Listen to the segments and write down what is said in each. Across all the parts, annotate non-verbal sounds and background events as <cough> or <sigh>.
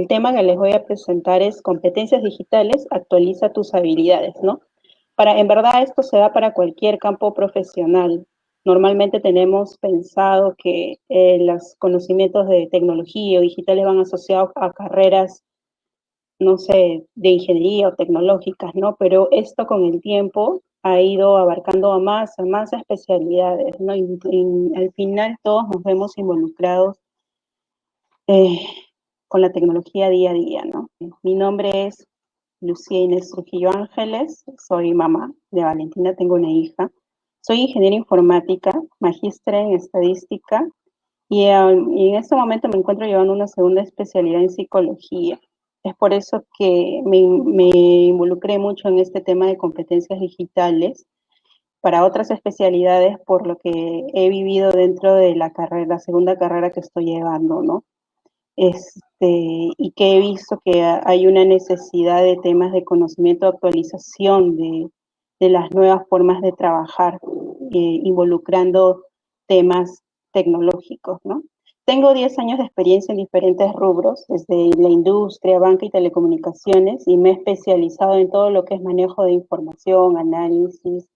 el tema que les voy a presentar es competencias digitales, actualiza tus habilidades, ¿no? Para, en verdad esto se da para cualquier campo profesional. Normalmente tenemos pensado que eh, los conocimientos de tecnología o digitales van asociados a carreras, no sé, de ingeniería o tecnológicas, ¿no? Pero esto con el tiempo ha ido abarcando a más, a más especialidades, ¿no? Y, al final todos nos vemos involucrados eh, con la tecnología día a día, ¿no? Mi nombre es Lucía Inés Trujillo Ángeles, soy mamá de Valentina, tengo una hija. Soy ingeniera informática, magistra en estadística y, um, y en este momento me encuentro llevando una segunda especialidad en psicología. Es por eso que me, involucré mucho en este tema de competencias digitales para otras especialidades por lo que he vivido dentro de la carrera, la segunda carrera que estoy llevando, ¿no? Este, y que he visto que hay una necesidad de temas de conocimiento, actualización de, de las nuevas formas de trabajar, eh, involucrando temas tecnológicos, ¿no? Tengo 10 años de experiencia en diferentes rubros, desde la industria, banca y telecomunicaciones, y me he especializado en todo lo que es manejo de información, análisis,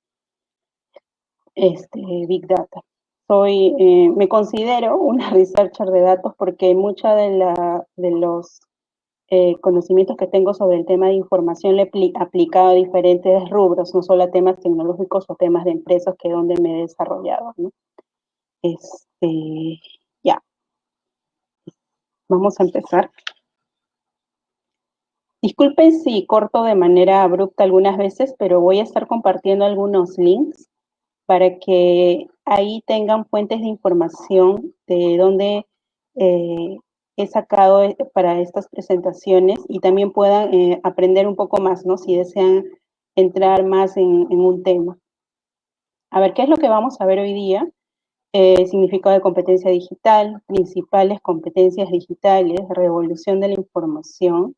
este, Big Data. Soy, eh, me considero <laughs> una researcher de datos porque mucha de, de los eh, conocimientos que tengo sobre el tema de información le he aplicado a diferentes rubros, no solo a temas tecnológicos o temas de empresas que es donde me he desarrollado. Este, Vamos a empezar. Disculpen si corto de manera abrupta algunas veces, pero voy a estar compartiendo algunos links para que ahí tengan fuentes de información de dónde eh, he sacado eh, para estas presentaciones y también puedan eh, aprender un poco más, ¿no? Si desean entrar más en, un tema. A ver, ¿qué es lo que vamos a ver hoy día? significado de competencia digital, principales competencias digitales, revolución de la información,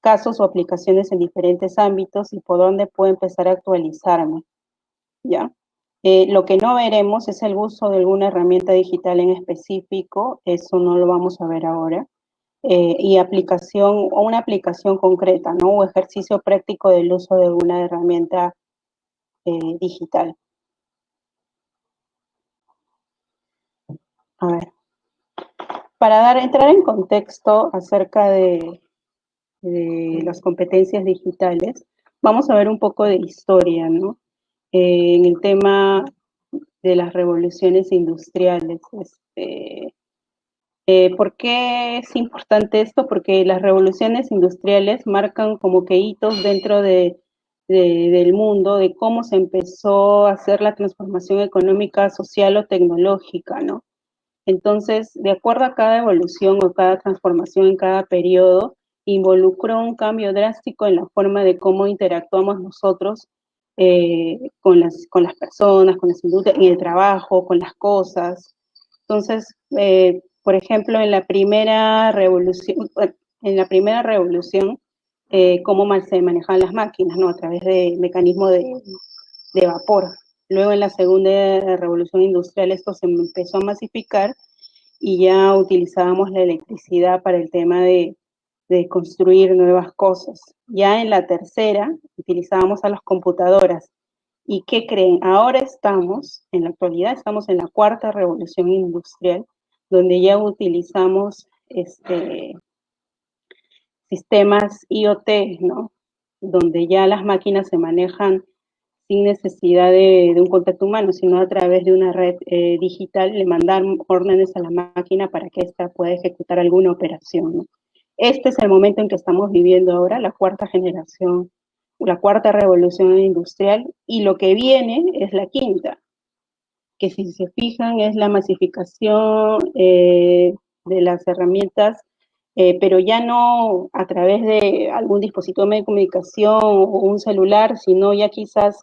casos o aplicaciones en diferentes ámbitos y por dónde puedo empezar a actualizarme, ¿ya? Eh, lo que no veremos es el uso de alguna herramienta digital en específico, eso no lo vamos a ver ahora, eh, y aplicación, o una aplicación concreta, ¿no? O ejercicio práctico del uso de alguna herramienta digital. A ver, para entrar en contexto acerca de, las competencias digitales, vamos a ver un poco de historia, ¿no? Eh, en el tema de las revoluciones industriales. Este, eh, ¿Por qué es importante esto? Porque las revoluciones industriales marcan como que hitos dentro de, del mundo, de cómo se empezó a hacer la transformación económica, social o tecnológica, ¿no? Entonces, de acuerdo a cada evolución o cada transformación en cada periodo, involucró un cambio drástico en la forma de cómo interactuamos nosotros eh, con, las, con las personas, con las el trabajo, con las cosas. Entonces, eh, por ejemplo, en la primera revolución, en la primera revolución, eh, cómo se manejaban las máquinas, ¿no? A través de mecanismos de, de vapor. Luego en la segunda revolución industrial esto se empezó a masificar y ya utilizábamos la electricidad para el tema de, construir nuevas cosas. Ya en la tercera utilizábamos a las computadoras. ¿Y qué creen? Ahora estamos, en la actualidad estamos en la cuarta revolución industrial, donde ya utilizamos este, sistemas IoT, ¿no? Donde ya las máquinas se manejan sin necesidad de, un contacto humano, sino a través de una red eh, digital, le mandar órdenes a la máquina para que ésta pueda ejecutar alguna operación. Este es el momento en que estamos viviendo ahora, la cuarta generación, la cuarta revolución industrial, y lo que viene es la quinta, que si se fijan es la masificación eh, de las herramientas eh, pero ya no a través de algún dispositivo de comunicación o un celular, sino ya quizás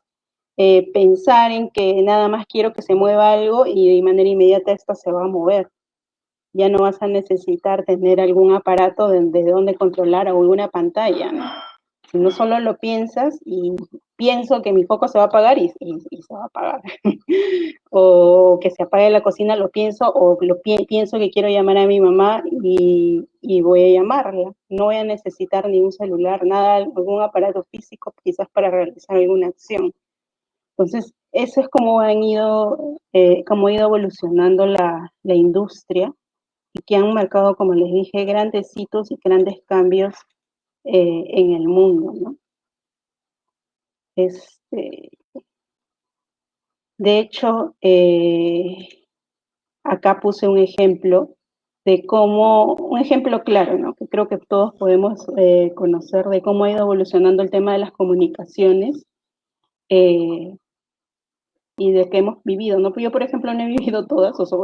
eh, pensar en que nada más quiero que se mueva algo y de manera inmediata esto se va a mover. Ya no vas a necesitar tener algún aparato desde donde controlar alguna pantalla, Si no solo lo piensas y pienso que mi foco se va a apagar y, se va a apagar. <laughs> o que se apague la cocina, lo pienso, o lo pienso que quiero llamar a mi mamá y, voy a llamarla. No voy a necesitar ningún celular, nada, algún aparato físico, quizás para realizar alguna acción. Entonces, eso es como han ido, eh, ha ido evolucionando la industria y que han marcado, como les dije, grandes hitos y grandes cambios eh, en el mundo, ¿no? Este, de hecho, eh, acá puse un ejemplo de cómo, un ejemplo claro, ¿no? que creo que todos podemos eh, conocer de cómo ha ido evolucionando el tema de las comunicaciones y de que hemos vivido, ¿no? Yo, por ejemplo, no he vivido todas, o sea,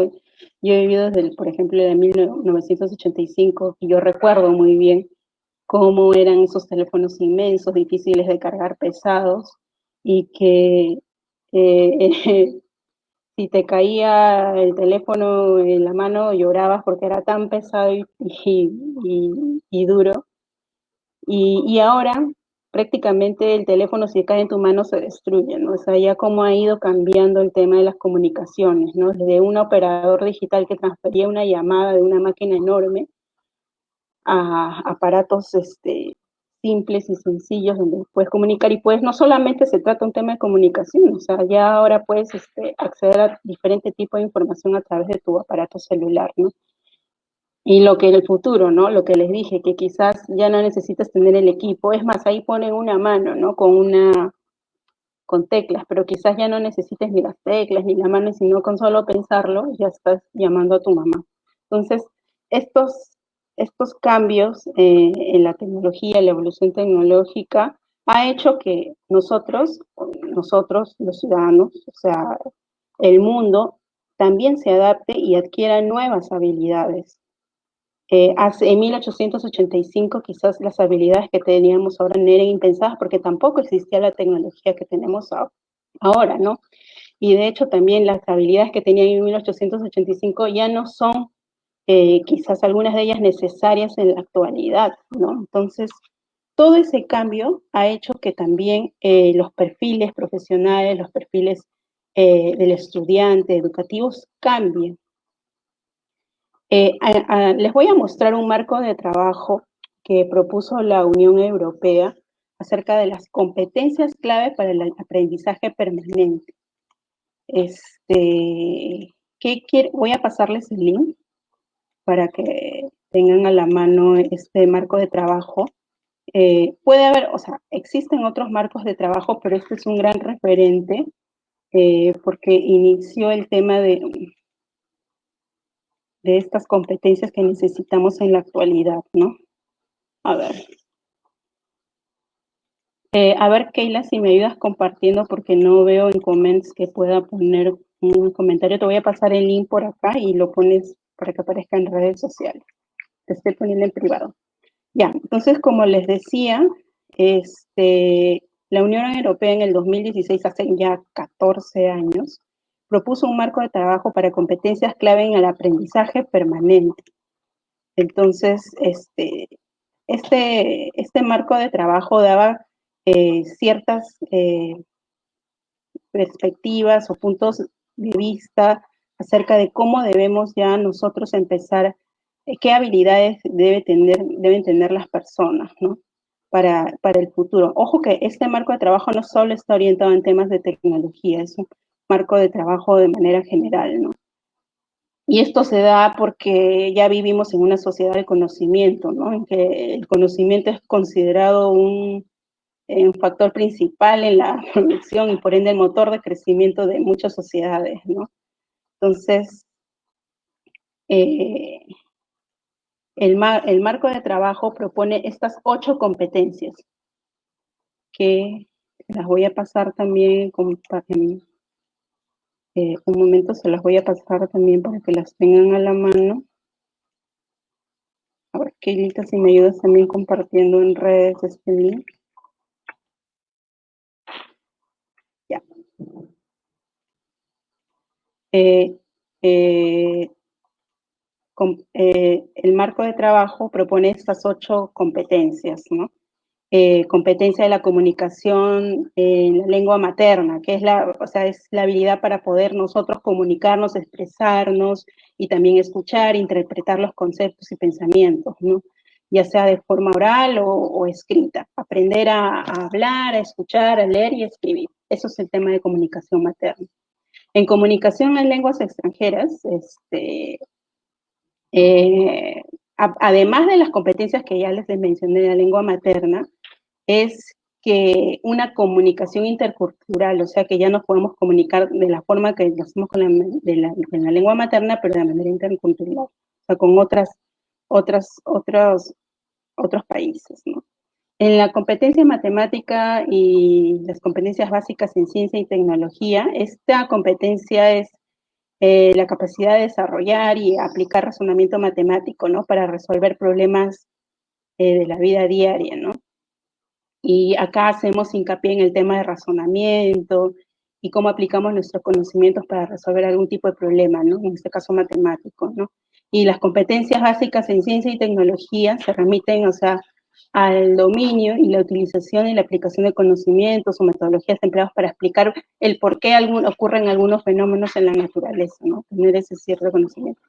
yo he vivido desde, por ejemplo, de 1985, y yo recuerdo muy bien cómo eran esos teléfonos inmensos, difíciles de cargar, pesados, y que eh, <laughs> si te caía el teléfono en la mano llorabas porque era tan pesado y, duro. Y, y, ahora prácticamente el teléfono si cae en tu mano se destruye, ¿no? O sea, ya cómo ha ido cambiando el tema de las comunicaciones, ¿no? Desde un operador digital que transfería una llamada de una máquina enorme a aparatos este, simples y sencillos donde puedes comunicar y pues no solamente se trata un tema de comunicación, o sea, ya ahora puedes este, acceder a diferente tipo de información a través de tu aparato celular, ¿no? Y lo que en el futuro, ¿no? Lo que les dije, que quizás ya no necesitas tener el equipo. Es más, ahí ponen una mano, ¿no? Con una, con teclas, pero quizás ya no necesites ni las teclas ni la mano, sino con solo pensarlo ya estás llamando a tu mamá. Entonces, estos, estos cambios eh, en la tecnología, la evolución tecnológica, ha hecho que nosotros, nosotros los ciudadanos, o sea, el mundo, también se adapte y adquiera nuevas habilidades. Eh, hace, en 1885 quizás las habilidades que teníamos ahora no eran impensadas porque tampoco existía la tecnología que tenemos ahora, ¿no? Y de hecho también las habilidades que tenían en 1885 ya no son eh, quizás algunas de ellas necesarias en la actualidad, ¿no? Entonces, todo ese cambio ha hecho que también eh, los perfiles profesionales, los perfiles del estudiante, educativos, cambien. Eh, les voy a mostrar un marco de trabajo que propuso la Unión Europea acerca de las competencias clave para el aprendizaje permanente. Este, ¿qué Voy a pasarles el link para que tengan a la mano este marco de trabajo. Eh, puede haber, o sea, existen otros marcos de trabajo, pero este es un gran referente eh, porque inició el tema de de estas competencias que necesitamos en la actualidad, ¿no? A ver. Eh, a ver, Keila, si me ayudas compartiendo porque no veo en comments que pueda poner un comentario. Te voy a pasar el link por acá y lo pones para que aparezca en redes sociales. Te estoy poniendo en privado. Ya, entonces, como les decía, este, la Unión Europea en el 2016, hace ya 14 años, propuso un marco de trabajo para competencias clave en el aprendizaje permanente. Entonces, este, este, este marco de trabajo daba eh, ciertas eh, perspectivas o puntos de vista acerca de cómo debemos ya nosotros empezar, eh, qué habilidades debe tener, deben tener las personas, ¿no? Para, para el futuro. Ojo que este marco de trabajo no solo está orientado en temas de tecnología, es marco de trabajo de manera general, ¿no? Y esto se da porque ya vivimos en una sociedad de conocimiento, ¿no? En que el conocimiento es considerado un, un factor principal en la <laughs> producción y por ende el motor de crecimiento de muchas sociedades, ¿no? Entonces, eh, el, el, marco de trabajo propone estas ocho competencias que las voy a pasar también con, eh, un momento se las voy a pasar también para que las tengan a la mano. A ver, Keilita, si me ayudas también compartiendo en redes este link. Ya. Eh, eh, el marco de trabajo propone estas ocho competencias, ¿no? Eh, competencia de la comunicación en la lengua materna, que es la, o sea, es la habilidad para poder nosotros comunicarnos, expresarnos y también escuchar, interpretar los conceptos y pensamientos, ¿no? ya sea de forma oral o, escrita. Aprender a, hablar, a escuchar, a leer y escribir. Eso es el tema de comunicación materna. En comunicación en lenguas extranjeras, este, eh, además de las competencias que ya les mencioné de la lengua materna, es que una comunicación intercultural, o sea, que ya nos podemos comunicar de la forma que lo hacemos con la, lengua materna, pero de manera intercultural, o sea, con otras, otras, otros, otros países. En la competencia matemática y las competencias básicas en ciencia y tecnología, esta competencia es eh, la capacidad de desarrollar y aplicar razonamiento matemático, ¿no? Para resolver problemas eh, de la vida diaria, ¿no? Y acá hacemos hincapié en el tema de razonamiento y cómo aplicamos nuestros conocimientos para resolver algún tipo de problema, ¿no? En este caso matemático, ¿no? Y las competencias básicas en ciencia y tecnología se remiten, o sea, al dominio y la utilización y la aplicación de conocimientos o metodologías empleados para explicar el por qué ocurren algunos fenómenos en la naturaleza, ¿no? Tener ese cierto conocimiento.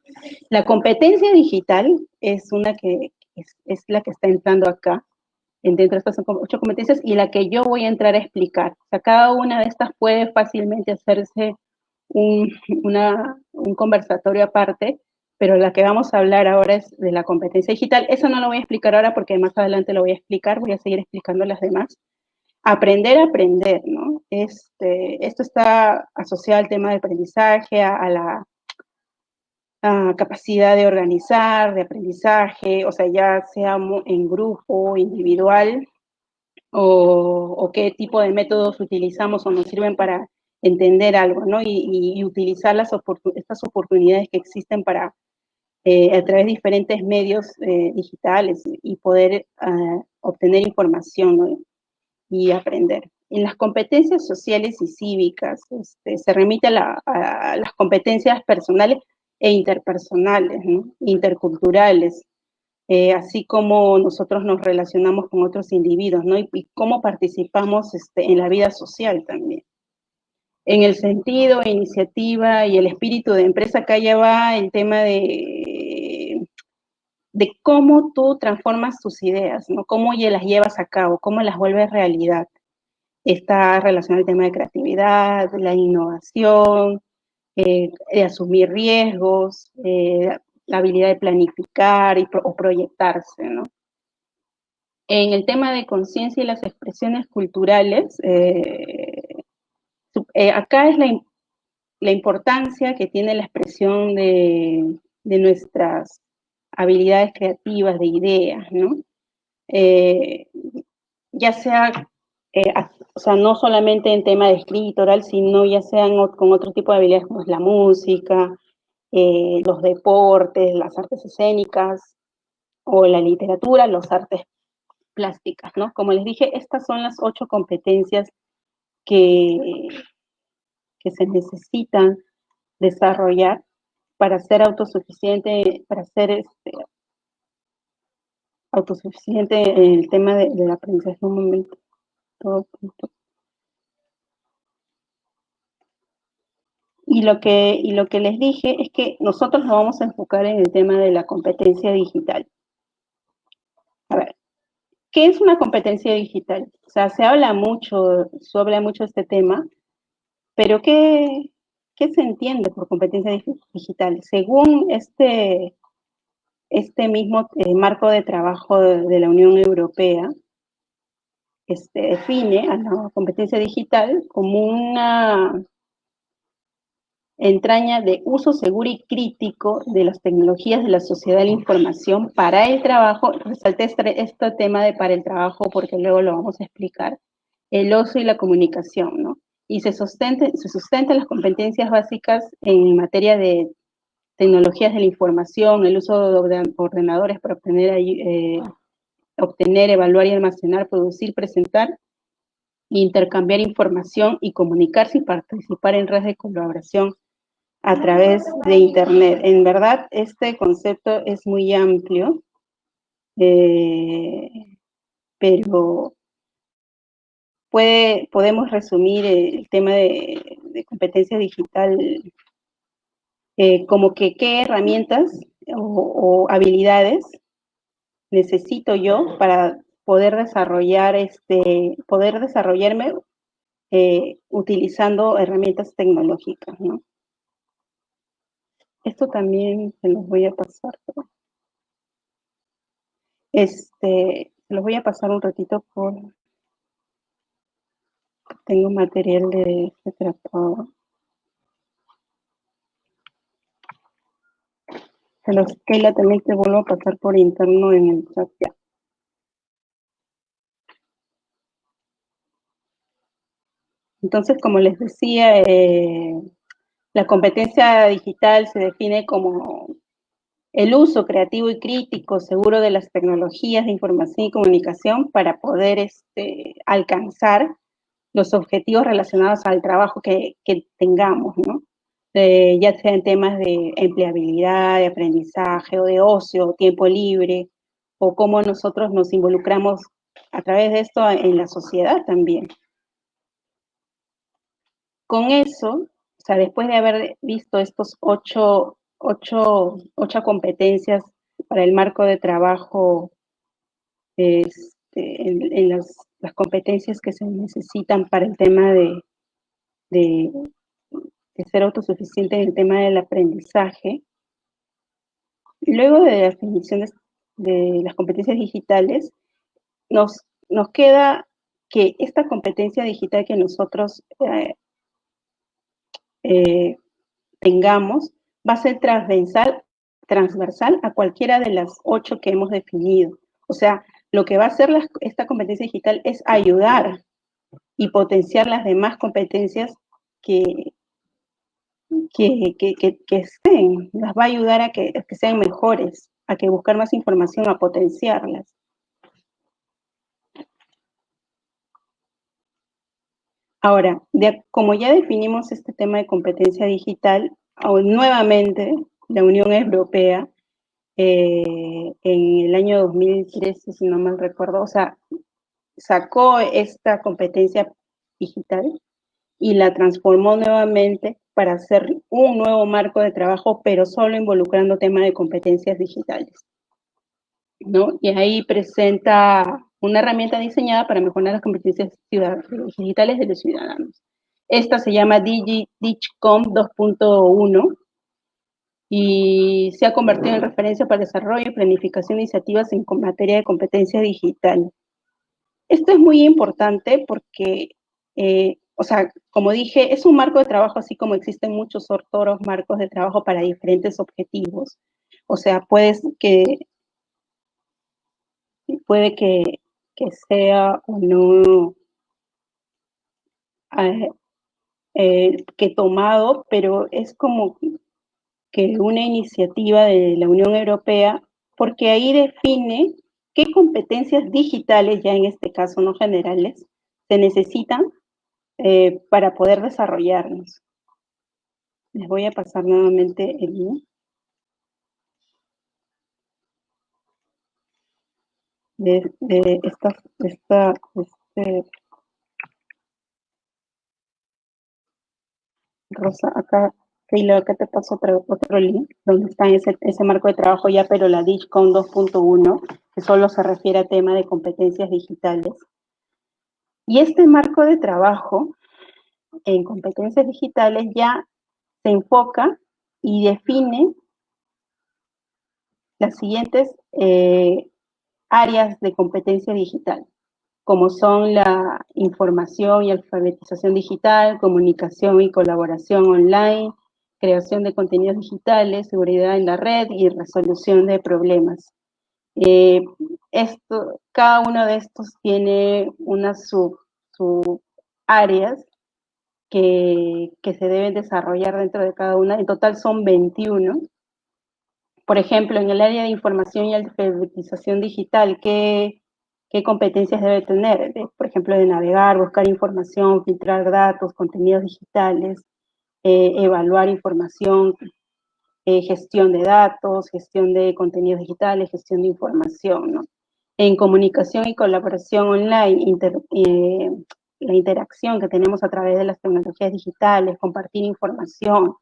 La competencia digital es una que es, es la que está entrando acá, dentro de estas ocho competencias y la que yo voy a entrar a explicar. O sea, cada una de estas puede fácilmente hacerse un, un conversatorio aparte, pero la que vamos a hablar ahora es de la competencia digital. Eso no lo voy a explicar ahora porque más adelante lo voy a explicar, voy a seguir explicando las demás. Aprender a aprender, ¿no? Este, esto está asociado al tema de aprendizaje, a la capacidad de organizar, de aprendizaje, o sea, ya sea en grupo, individual, o, qué tipo de métodos utilizamos o nos sirven para entender algo, ¿no? Y, utilizar las estas oportunidades que existen para, eh, a través de diferentes medios eh, digitales y poder ah, obtener información y aprender. En las competencias sociales y cívicas este, se remite a las competencias personales e interpersonales, interculturales, eh, así como nosotros nos relacionamos con otros individuos, ¿no? Y, cómo participamos este, en la vida social también. En el sentido, iniciativa y el espíritu de empresa, acá ya va el tema de, de cómo tú transformas tus ideas, ¿no? Cómo las llevas a cabo, cómo las vuelves realidad. Está relacionado al tema de creatividad, la innovación, eh, de asumir riesgos, eh, la habilidad de planificar y o proyectarse, ¿no? En el tema de conciencia y las expresiones culturales, eh, acá es la, importancia que tiene la expresión de, de nuestras habilidades creativas, de ideas, ¿no? ya sea eh, o sea, no solamente en tema de escrito oral, sino ya sean con otro tipo de habilidades como es la música, eh, los deportes, las artes escénicas, o la literatura, los artes plásticas, ¿no? Como les dije, estas son las ocho competencias que, que se necesitan desarrollar para ser autosuficiente, para ser este, autosuficiente en el tema de, del aprendizaje un momento. Y lo, que, y lo que les dije es que nosotros nos vamos a enfocar en el tema de la competencia digital. A ver, ¿qué es una competencia digital? O sea, se habla mucho, se habla mucho este tema, pero ¿qué, qué se entiende por competencia digital? Según este, este mismo eh, marco de trabajo de la Unión Europea, este, define a la competencia digital como una entraña de uso seguro y crítico de las tecnologías de la sociedad de la información para el trabajo, resalté este, este, tema de para el trabajo porque luego lo vamos a explicar, el ocio y la comunicación, ¿no? Y se, sustenten, se sustentan las competencias básicas en materia de tecnologías de la información, el uso de ordenadores para obtener eh, obtener, evaluar y almacenar, producir, presentar, intercambiar información y comunicarse y participar en redes de colaboración a través de Internet. En verdad, este concepto es muy amplio, eh, pero puede, podemos resumir el tema de, competencia digital eh, como que qué herramientas o, habilidades necesito yo para poder desarrollar este, poder desarrollarme eh, utilizando herramientas tecnológicas, ¿no? Esto también se los voy a pasar. Este, se los voy a pasar un ratito por... Tengo material de tratado. Se los Keila también te vuelvo a pasar por interno en el chat ya. Entonces, como les decía, eh, la competencia digital se define como el uso creativo y crítico seguro de las tecnologías de información y comunicación para poder este, alcanzar los objetivos relacionados al trabajo que, tengamos, ¿no? Eh, ya sea en temas de empleabilidad, de aprendizaje o de ocio, tiempo libre, o cómo nosotros nos involucramos a través de esto en la sociedad también. Con eso, o sea, después de haber visto estos ocho, ocho, ocho competencias para el marco de trabajo, este, en, las, competencias que se necesitan para el tema de, de, ser autosuficiente en el tema del aprendizaje, luego de la definición de, las competencias digitales, nos, nos queda que esta competencia digital que nosotros eh, eh, tengamos va a ser transversal, transversal a cualquiera de las ocho que hemos definido. O sea, lo que va a hacer esta competencia digital es ayudar y potenciar las demás competencias que, que, que, estén, las va a ayudar a que, a que sean mejores, a que buscar más información, a potenciarlas. Ahora, como ya definimos este tema de competencia digital, nuevamente la Unión Europea eh, en el año 2013, si no mal recuerdo, o sea, sacó esta competencia digital y la transformó nuevamente para hacer un nuevo marco de trabajo, pero solo involucrando temas de competencias digitales. ¿no? Y ahí presenta una herramienta diseñada para mejorar las competencias digitales de los ciudadanos. Esta se llama DigiDigcom 2.1 y se ha convertido en referencia para el desarrollo y planificación de iniciativas en materia de competencia digital. Esto es muy importante porque, eh, o sea, como dije, es un marco de trabajo así como existen muchos otros marcos de trabajo para diferentes objetivos. O sea, puedes que, puede que que sea o no eh, eh, que tomado, pero es como que una iniciativa de la Unión Europea, porque ahí define qué competencias digitales, ya en este caso no generales, se necesitan eh, para poder desarrollarnos. Les voy a pasar nuevamente el link. de, esta, esta este, Rosa, acá, Keila, acá te paso otro, otro link, donde está ese, ese marco de trabajo ya, pero la DIGCON 2.1, que solo se refiere a tema de competencias digitales. Y este marco de trabajo en competencias digitales ya se enfoca y define las siguientes eh, áreas de competencia digital, como son la información y alfabetización digital, comunicación y colaboración online, creación de contenidos digitales, seguridad en la red y resolución de problemas. Eh, esto, cada uno de estos tiene unas sub, áreas que, que, se deben desarrollar dentro de cada una. En total son 21 por ejemplo, en el área de información y alfabetización digital, ¿qué, competencias debe tener? por ejemplo, de navegar, buscar información, filtrar datos, contenidos digitales, eh, evaluar información, eh, gestión de datos, gestión de contenidos digitales, gestión de información, ¿no? En comunicación y colaboración online, eh, la interacción que tenemos a través de las tecnologías digitales, compartir información,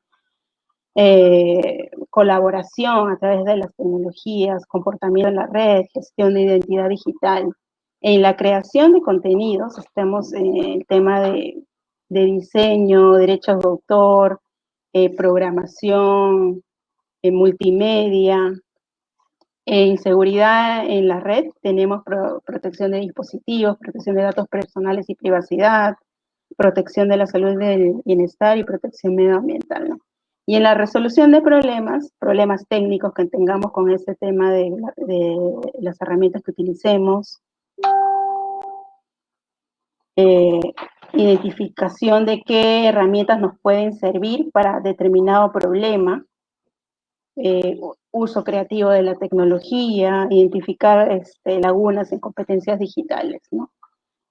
eh, colaboración a través de las tecnologías, comportamiento en la red, gestión de identidad digital. En la creación de contenidos, estamos en el tema de, diseño, derechos de autor, eh, programación, multimedia, en seguridad en la red tenemos protección de dispositivos, protección de datos personales y privacidad, protección de la salud del bienestar y protección medioambiental. Y en la resolución de problemas, problemas técnicos que tengamos con este tema de, las herramientas que utilicemos, eh, identificación de qué herramientas nos pueden servir para determinado problema, eh, uso creativo de la tecnología, identificar este, lagunas en competencias digitales.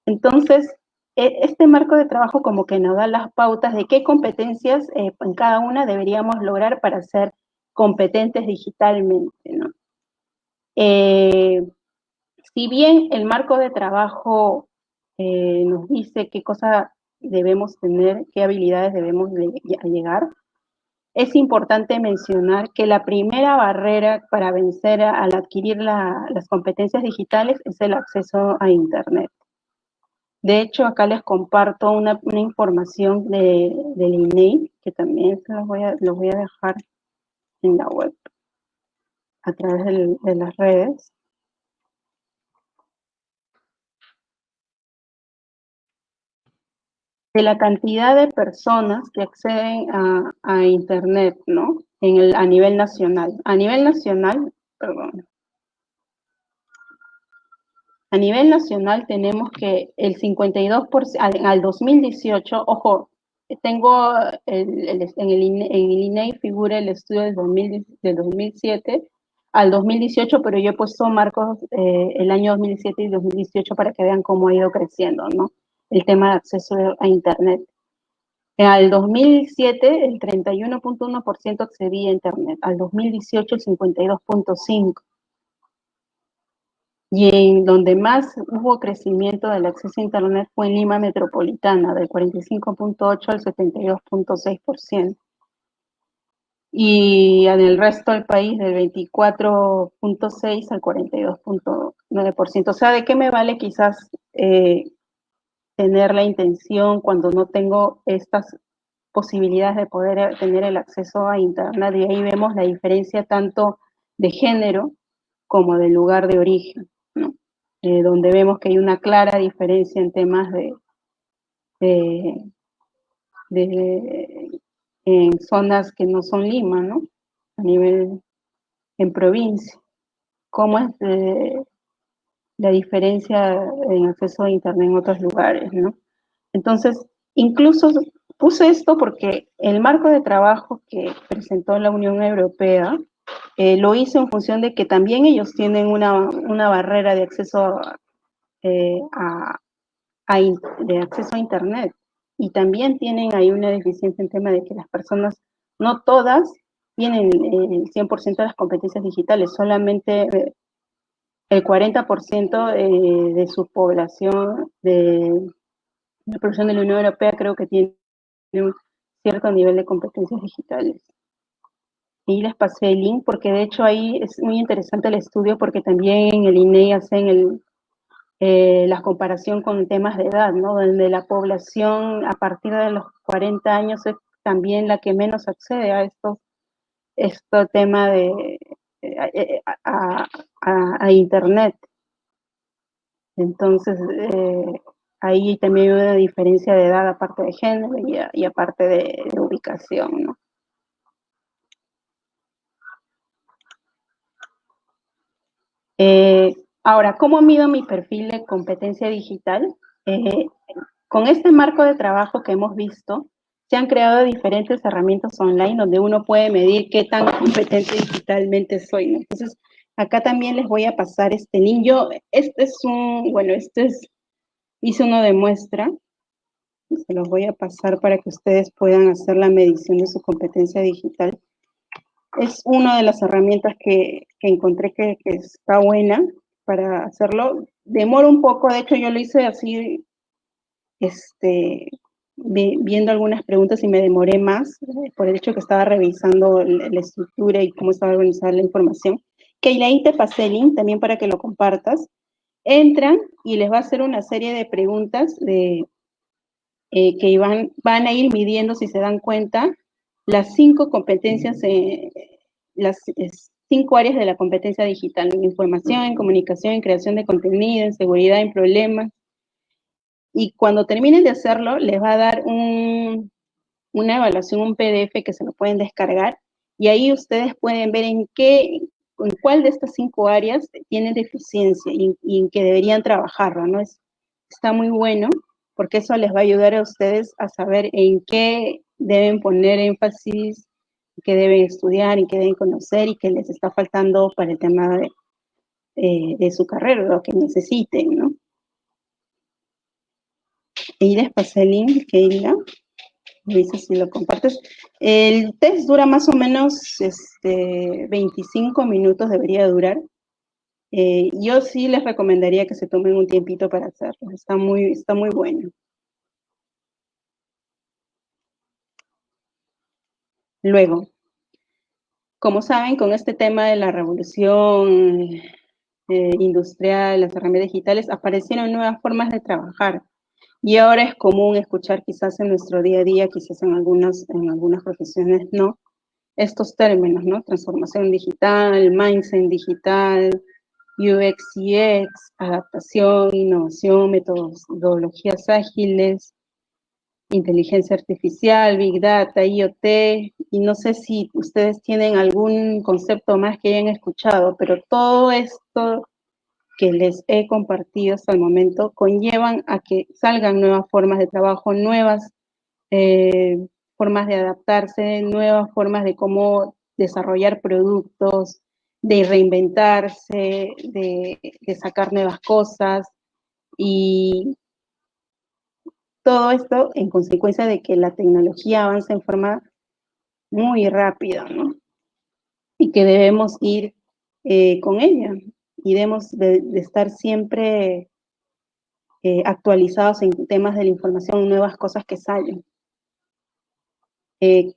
Entonces, e, este marco de trabajo como que nos da las pautas de qué competencias eh, en cada una deberíamos lograr para ser competentes digitalmente. Eh, si bien el marco de trabajo eh, nos dice qué cosas debemos tener, qué habilidades debemos llegar, es importante mencionar que la primera barrera para vencer al adquirir las competencias digitales es el acceso a Internet. De hecho, acá les comparto una, información de, del INEI, que también los voy, a, voy a dejar en la web, a través de las redes. De la cantidad de personas que acceden a, Internet, ¿no? En el, a nivel nacional. A nivel nacional, perdón. A nivel nacional tenemos que el 52%, al, al 2018, ojo, tengo el, en, el, en el INEI figura el estudio del, 2007 al 2018, pero yo he puesto marcos eh, el año 2007 y 2018 para que vean cómo ha ido creciendo, ¿no? El tema de acceso a Internet. Al 2007 el 31.1% accedía a Internet, al 2018 el 52.5%. Y en donde más hubo crecimiento del acceso a Internet fue en Lima Metropolitana, del 45.8 al 72.6%. Y en el resto del país del 24.6 al 42.9%. O sea, ¿de qué me vale quizás eh, tener la intención cuando no tengo estas posibilidades de poder tener el acceso a Internet. Y ahí vemos la diferencia tanto de género como de lugar de origen, ¿no? Eh, donde vemos que hay una clara diferencia en temas de, de, en zonas que no son Lima, ¿no? A nivel en provincia. ¿Cómo es de, la diferencia en acceso a Internet en otros lugares, ¿no? Entonces, incluso puse esto porque el marco de trabajo que presentó la Unión Europea eh, lo hizo en función de que también ellos tienen una, barrera de acceso, eh, a, de acceso a Internet y también tienen ahí una deficiencia en tema de que las personas, no todas, tienen el 100% de las competencias digitales, solamente eh, el 40% eh, de su población de la población de la Unión Europea creo que tiene un cierto nivel de competencias digitales. Y les pasé el link porque de hecho ahí es muy interesante el estudio porque también en el INEI hacen el, eh, la comparación con temas de edad, ¿no? Donde la población a partir de los 40 años es también la que menos accede a estos, este tema de, eh, a, a, Internet. Entonces, eh, ahí también hay una diferencia de edad aparte de género y, aparte de, ubicación, ¿no? Eh, ahora, ¿cómo mido mi perfil de competencia digital? con este marco de trabajo que hemos visto, se han creado diferentes herramientas online donde uno puede medir qué tan competente digitalmente soy. Entonces, acá también les voy a pasar este link. Yo, este es un, bueno, este es, hice uno de muestra. Se los voy a pasar para que ustedes puedan hacer la medición de su competencia digital. Es una de las herramientas que, encontré que, que está buena para hacerlo. Demora un poco, de hecho yo lo hice así, este, viendo algunas preguntas y me demoré más por el hecho que estaba revisando la, estructura y cómo estaba organizada la información. Ahí te pasé el link también para que lo compartas. Entran y les va a hacer una serie de preguntas de, eh, que van, van a ir midiendo, si se dan cuenta, las cinco competencias, eh, las cinco áreas de la competencia digital, en información, en comunicación, en creación de contenido, en seguridad, en problemas, y cuando terminen de hacerlo, les va a dar un, una evaluación, un PDF que se lo pueden descargar, y ahí ustedes pueden ver en qué, en cuál de estas cinco áreas tienen deficiencia y, en qué deberían trabajarlo, ¿no? Es, está muy bueno, porque eso les va a ayudar a ustedes a saber en qué deben poner énfasis, qué deben estudiar y qué deben conocer y qué les está faltando para el tema de, eh, de su carrera, lo que necesiten, ¿no? Y pasé el link, Keila. si lo compartes. El test dura más o menos este, 25 minutos, debería durar. Eh, yo sí les recomendaría que se tomen un tiempito para hacerlo. Está muy, está muy bueno. Luego, como saben, con este tema de la revolución eh, industrial, las herramientas digitales, aparecieron nuevas formas de trabajar. Y ahora es común escuchar quizás en nuestro día a día, quizás en algunas, en algunas profesiones no, estos términos, ¿no? Transformación digital, mindset digital, UX, UX, adaptación, innovación, metodologías ágiles, inteligencia artificial, Big Data, IoT, y no sé si ustedes tienen algún concepto más que hayan escuchado, pero todo esto que les he compartido hasta el momento conllevan a que salgan nuevas formas de trabajo, nuevas eh, formas de adaptarse, nuevas formas de cómo desarrollar productos, de reinventarse, de, sacar nuevas cosas y todo esto en consecuencia de que la tecnología avanza en forma muy rápida, ¿no? Y que debemos ir eh, con ella y debemos de, estar siempre eh, actualizados en temas de la información, nuevas cosas que salen. Eh,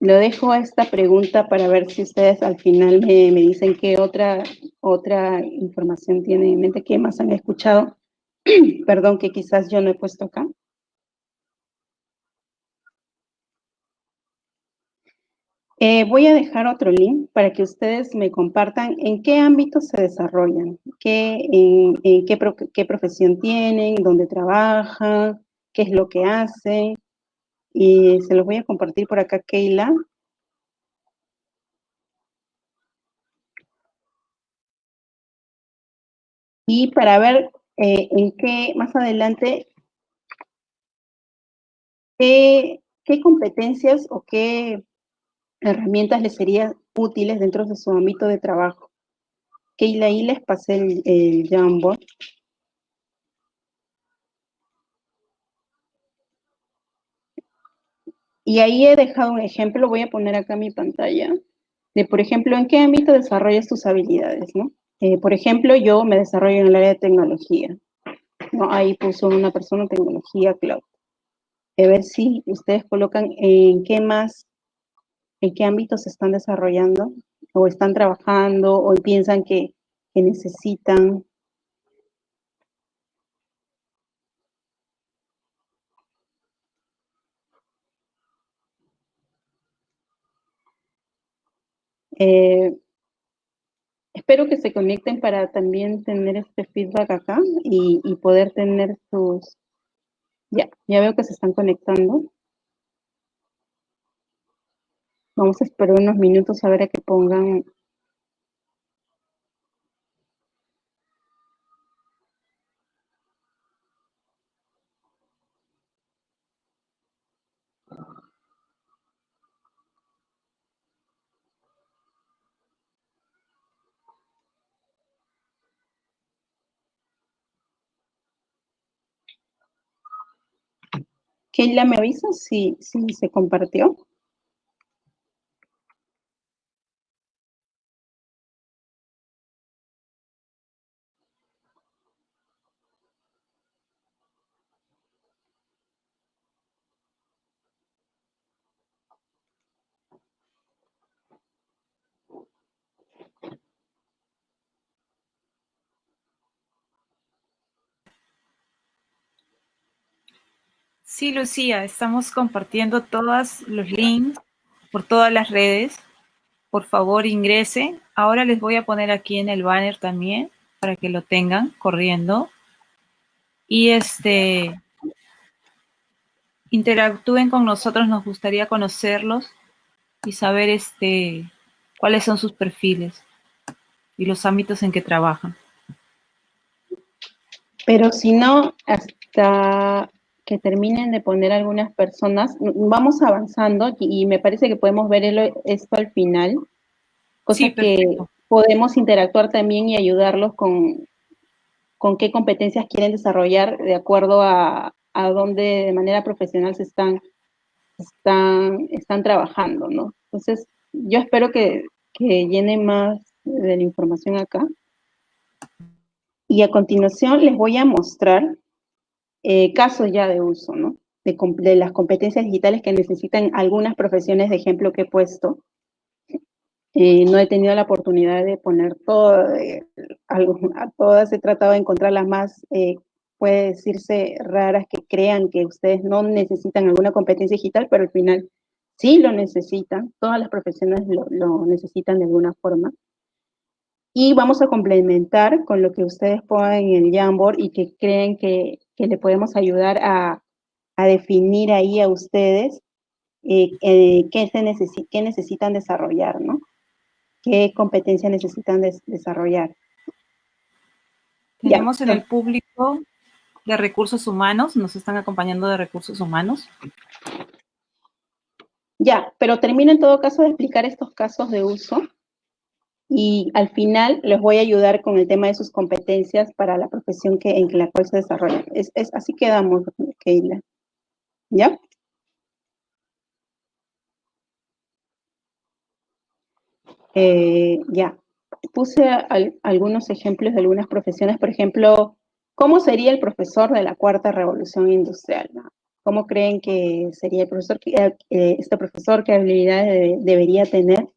lo dejo a esta pregunta para ver si ustedes al final me, me, dicen qué otra, otra información tienen en mente, qué más han escuchado. <clears throat> Perdón, que quizás yo no he puesto acá. Eh, voy a dejar otro link para que ustedes me compartan en qué ámbitos se desarrollan, qué, profesión tienen, dónde trabajan, qué es lo que hacen. Y se los voy a compartir por acá, Keila. Y para ver eh, en qué, más adelante, qué competencias o qué herramientas les serían útiles dentro de su ámbito de trabajo. Keila, ahí les pasé el, el Jamboard. Y ahí he dejado un ejemplo, lo voy a poner acá mi pantalla, de, por ejemplo, en qué ámbito desarrollas tus habilidades, ¿no? Eh, por ejemplo, yo me desarrollo en el área de tecnología. ¿no? Ahí puso una persona tecnología cloud. A ver si ustedes colocan en qué más en qué ámbitos se están desarrollando o están trabajando o piensan que, necesitan. Eh, espero que se conecten para también tener este feedback acá y poder tener sus... Ya, ya veo que se están conectando. Vamos a esperar unos minutos a ver a que pongan Keila, ¿me avisa si, si se compartió? Sí, Lucía, estamos compartiendo todos los links por todas las redes. Por favor, ingrese. Ahora les voy a poner aquí en el banner también para que lo tengan corriendo. Y este interactúen con nosotros, nos gustaría conocerlos y saber este cuáles son sus perfiles y los ámbitos en que trabajan. Pero si no, hasta que terminen de poner algunas personas, vamos avanzando y, me parece que podemos ver esto al final, cosa que podemos interactuar también y ayudarlos con, con qué competencias quieren desarrollar de acuerdo a, a dónde de manera profesional se están, están, están trabajando, ¿no? Entonces, yo espero que, que llene más de la información acá. Y a continuación les voy a mostrar eh, casos ya de uso, ¿no? De, las competencias digitales que necesitan algunas profesiones de ejemplo que he puesto. Eh, no he tenido la oportunidad de poner todo, eh, a todas he tratado de encontrar las más, puede decirse, raras que crean que ustedes no necesitan alguna competencia digital, pero al final sí lo necesitan, todas las profesiones lo, lo necesitan de alguna forma. Y vamos a complementar con lo que ustedes pongan en el Jamboard y que creen que, le podemos ayudar a, definir ahí a ustedes eh, eh, qué, se qué necesitan desarrollar, ¿no? ¿Qué competencia necesitan desarrollar? Tenemos en el público de recursos humanos, nos están acompañando de recursos humanos. Ya, pero termino en todo caso de explicar estos casos de uso y al final les voy a ayudar con el tema de sus competencias para la profesión que, en la cual se desarrollan. Es, así quedamos, Keila. ¿Ya? Eh, ya, puse algunos ejemplos de algunas profesiones, por ejemplo, ¿cómo sería el profesor de la cuarta revolución industrial? ¿Cómo creen que sería el profesor, eh, este profesor, qué habilidades debería tener?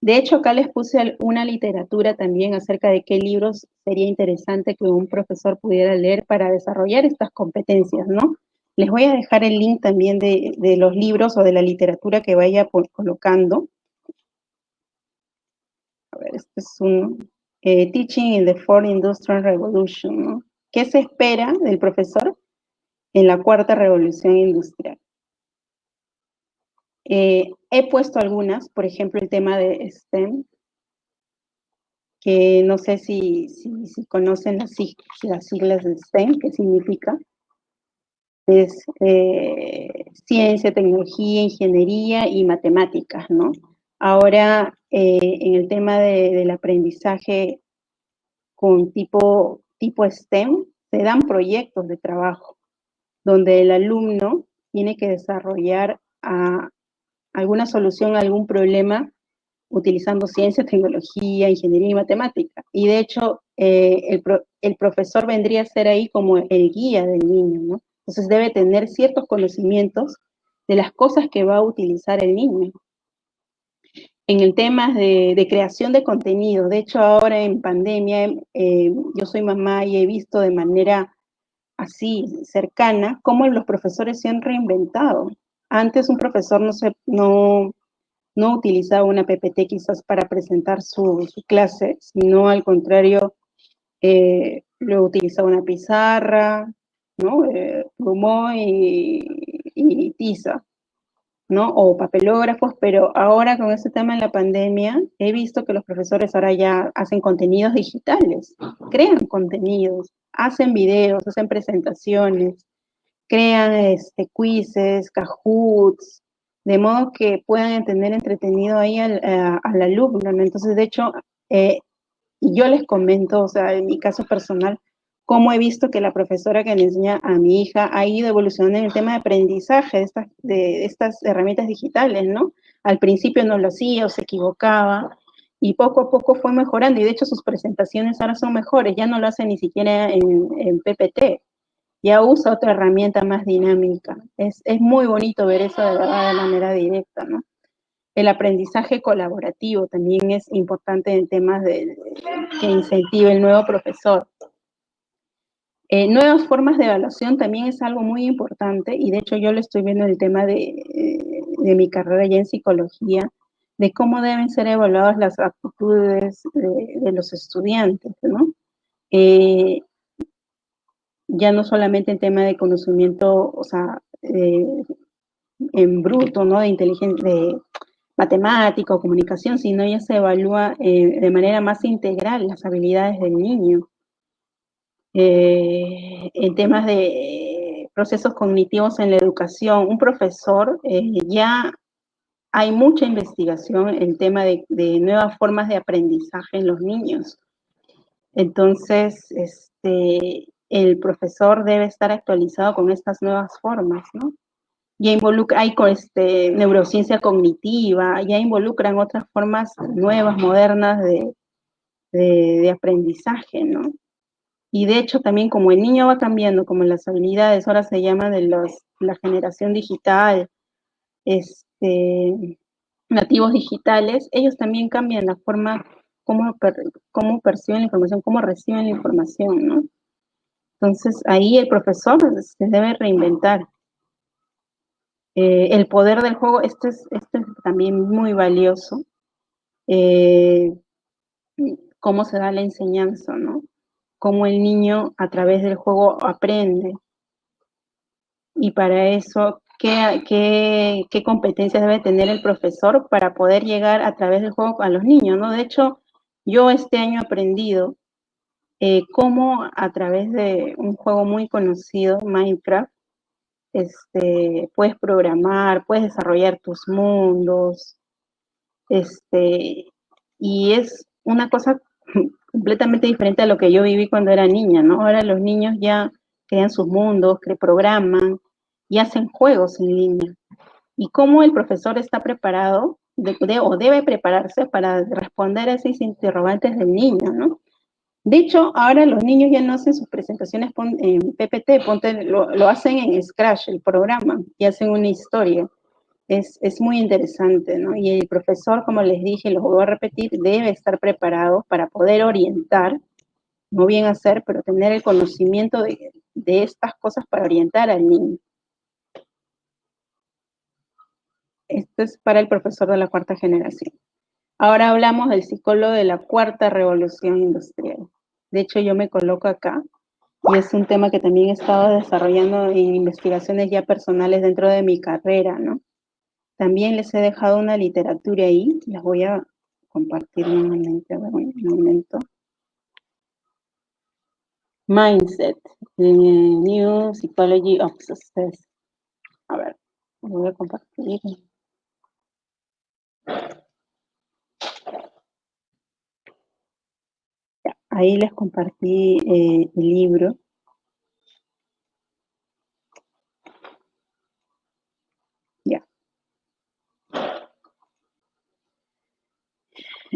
De hecho, acá les puse una literatura también acerca de qué libros sería interesante que un profesor pudiera leer para desarrollar estas competencias, ¿no? Les voy a dejar el link también de, los libros o de la literatura que vaya colocando. A ver, este es un eh, Teaching in the Fourth Industrial Revolution, ¿no? ¿Qué se espera del profesor en la cuarta revolución industrial? Eh, he puesto algunas, por ejemplo, el tema de STEM, que no sé si, conocen las, siglas de STEM, ¿qué significa? Es eh, ciencia, tecnología, ingeniería y matemáticas, ¿no? Ahora, eh, en el tema del aprendizaje con tipo, tipo STEM, se dan proyectos de trabajo, donde el alumno tiene que desarrollar a, alguna solución a algún problema utilizando ciencia, tecnología, ingeniería y matemática. Y de hecho, eh, el, profesor vendría a ser ahí como el guía del niño, ¿no? Entonces debe tener ciertos conocimientos de las cosas que va a utilizar el niño. En el tema de, creación de contenido, de hecho ahora en pandemia, eh, yo soy mamá y he visto de manera así cercana cómo los profesores se han reinventado. Antes un profesor no, se, no, no utilizaba una PPT quizás para presentar su, clase, sino al contrario, eh, lo utilizaba una pizarra, ¿no? Eh, y, y, tiza, ¿no? O papelógrafos, pero ahora con este tema de la pandemia, he visto que los profesores ahora ya hacen contenidos digitales, crean contenidos, hacen videos, hacen presentaciones, crean este, quizzes, cahoots, de modo que puedan tener entretenido ahí al, alumno, Entonces, de hecho, eh, yo les comento, o sea, en mi caso personal, cómo he visto que la profesora que me enseña a mi hija ha ido evolucionando en el tema de aprendizaje de estas, de estas herramientas digitales, ¿no? Al principio no lo hacía o se equivocaba, y poco a poco fue mejorando, y de hecho sus presentaciones ahora son mejores, ya no lo hace ni siquiera en, en PPT, ya usa otra herramienta más dinámica. Es, muy bonito ver eso de, manera directa, ¿no? El aprendizaje colaborativo también es importante en temas de, que incentive el nuevo profesor. Eh, nuevas formas de evaluación también es algo muy importante y de hecho yo lo estoy viendo el tema de, eh, de mi carrera ya en psicología, de cómo deben ser evaluadas las actitudes de, los estudiantes, ¿no? Eh, ya no solamente en tema de conocimiento, o sea, en bruto, ¿no? De inteligencia, de matemática comunicación, sino ya se evalúa de manera más integral las habilidades del niño. Eh, en temas de procesos cognitivos en la educación, un profesor, eh, ya hay mucha investigación en tema de, nuevas formas de aprendizaje en los niños. Entonces, este, el profesor debe estar actualizado con estas nuevas formas, ¿no? Ya involucra, hay este, neurociencia cognitiva, ya involucran otras formas nuevas, modernas de, de aprendizaje, ¿no? Y de hecho también como el niño va cambiando, como las habilidades ahora se llama de los, la generación digital, este, nativos digitales, ellos también cambian la forma como, cómo perciben la información, cómo reciben la información, ¿no? Entonces ahí el profesor se debe reinventar. Eh, el poder del juego, esto es, esto es también muy valioso. Eh, cómo se da la enseñanza, ¿no? cómo el niño a través del juego aprende. Y para eso, ¿qué, qué, competencias debe tener el profesor para poder llegar a través del juego a los niños? ¿no? De hecho, yo este año he aprendido eh, cómo a través de un juego muy conocido, Minecraft, este, puedes programar, puedes desarrollar tus mundos, este, y es una cosa <laughs> completamente diferente a lo que yo viví cuando era niña, ¿no? Ahora los niños ya crean sus mundos, que programan y hacen juegos en línea. Y cómo el profesor está preparado o debe prepararse para responder a esos interrogantes del niño, ¿no? De hecho, ahora los niños ya no hacen sus presentaciones en PPT, lo, lo hacen en Scratch, el programa, y hacen una historia es, muy interesante, ¿no? Y el profesor, como les dije, lo voy a repetir, debe estar preparado para poder orientar, no bien hacer, pero tener el conocimiento de, de estas cosas para orientar al niño. Esto es para el profesor de la cuarta generación. Ahora hablamos del psicólogo de la cuarta revolución industrial. De hecho, yo me coloco acá y es un tema que también he estado desarrollando en investigaciones ya personales dentro de mi carrera, ¿no? También les he dejado una literatura ahí, las voy a compartir nuevamente, un momento. Mindset, New Psychology of Success. A ver, voy a compartir. Ahí les compartí eh, el libro.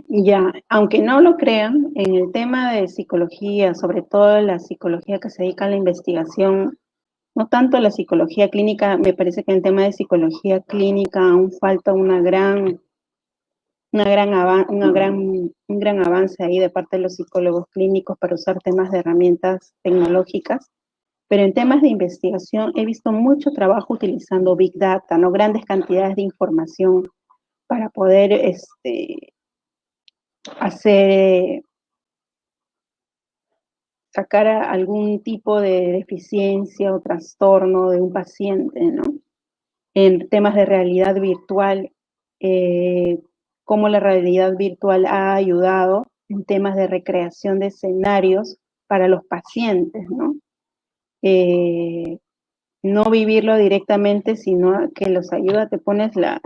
Ya, aunque no lo crean, en el tema de psicología, sobre todo la psicología que se dedica a la investigación, no tanto la psicología clínica, me parece que en el tema de psicología clínica aún falta una gran, una gran, una gran, un gran avance ahí de parte de los psicólogos clínicos para usar temas de herramientas tecnológicas. Pero en temas de investigación he visto mucho trabajo utilizando Big Data, ¿no? grandes cantidades de información para poder este, hacer, sacar algún tipo de deficiencia o trastorno de un paciente, ¿no? En temas de realidad virtual, eh, cómo la realidad virtual ha ayudado en temas de recreación de escenarios para los pacientes, ¿no? Eh, no vivirlo directamente, sino que los ayuda, te pones la,